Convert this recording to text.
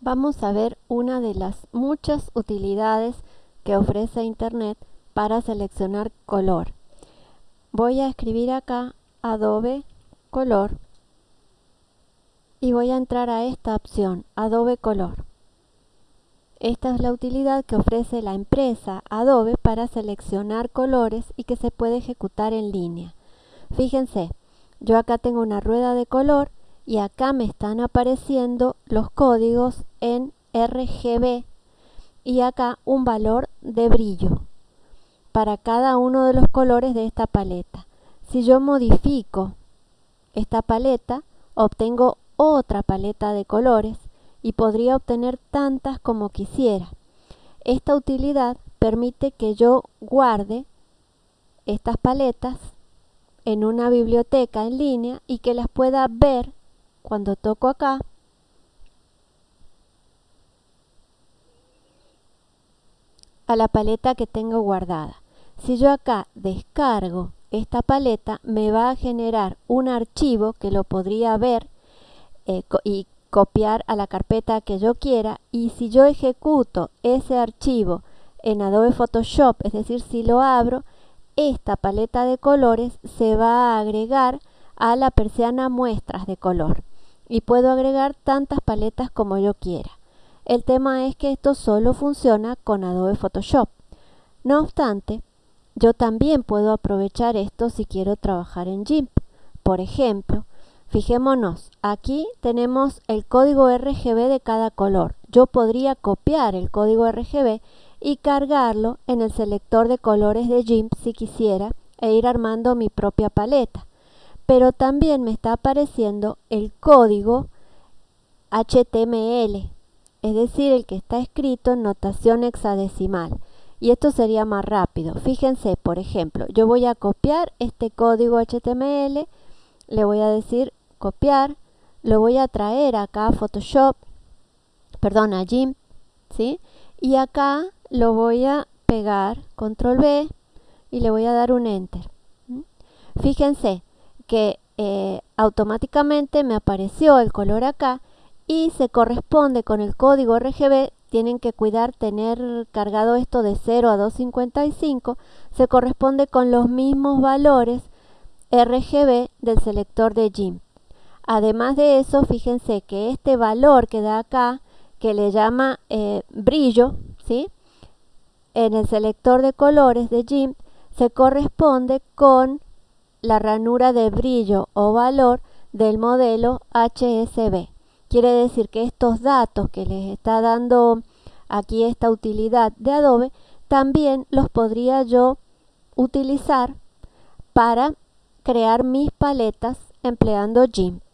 Vamos a ver una de las muchas utilidades que ofrece Internet para seleccionar color. Voy a escribir acá Adobe Color y voy a entrar a esta opción, Adobe Color. Esta es la utilidad que ofrece la empresa Adobe para seleccionar colores y que se puede ejecutar en línea. Fíjense, yo acá tengo una rueda de color y acá me están apareciendo los códigos en RGB y acá un valor de brillo para cada uno de los colores de esta paleta. Si yo modifico esta paleta, obtengo otra paleta de colores y podría obtener tantas como quisiera. Esta utilidad permite que yo guarde estas paletas en una biblioteca en línea y que las pueda ver cuando toco acá, a la paleta que tengo guardada. Si yo acá descargo esta paleta, me va a generar un archivo que lo podría ver eh, y copiar a la carpeta que yo quiera. Y si yo ejecuto ese archivo en Adobe Photoshop, es decir, si lo abro, esta paleta de colores se va a agregar a la persiana muestras de color y puedo agregar tantas paletas como yo quiera. El tema es que esto solo funciona con Adobe Photoshop. No obstante, yo también puedo aprovechar esto si quiero trabajar en GIMP. Por ejemplo, fijémonos, aquí tenemos el código RGB de cada color. Yo podría copiar el código RGB y cargarlo en el selector de colores de GIMP si quisiera e ir armando mi propia paleta pero también me está apareciendo el código HTML, es decir, el que está escrito en notación hexadecimal. Y esto sería más rápido. Fíjense, por ejemplo, yo voy a copiar este código HTML, le voy a decir copiar, lo voy a traer acá a Photoshop, perdón, a GIMP, ¿sí? Y acá lo voy a pegar, control B, y le voy a dar un enter. Fíjense, que eh, automáticamente me apareció el color acá y se corresponde con el código RGB tienen que cuidar tener cargado esto de 0 a 255 se corresponde con los mismos valores RGB del selector de GIMP además de eso fíjense que este valor que da acá que le llama eh, brillo ¿sí? en el selector de colores de GIMP se corresponde con la ranura de brillo o valor del modelo HSB. Quiere decir que estos datos que les está dando aquí esta utilidad de Adobe, también los podría yo utilizar para crear mis paletas empleando GIMP.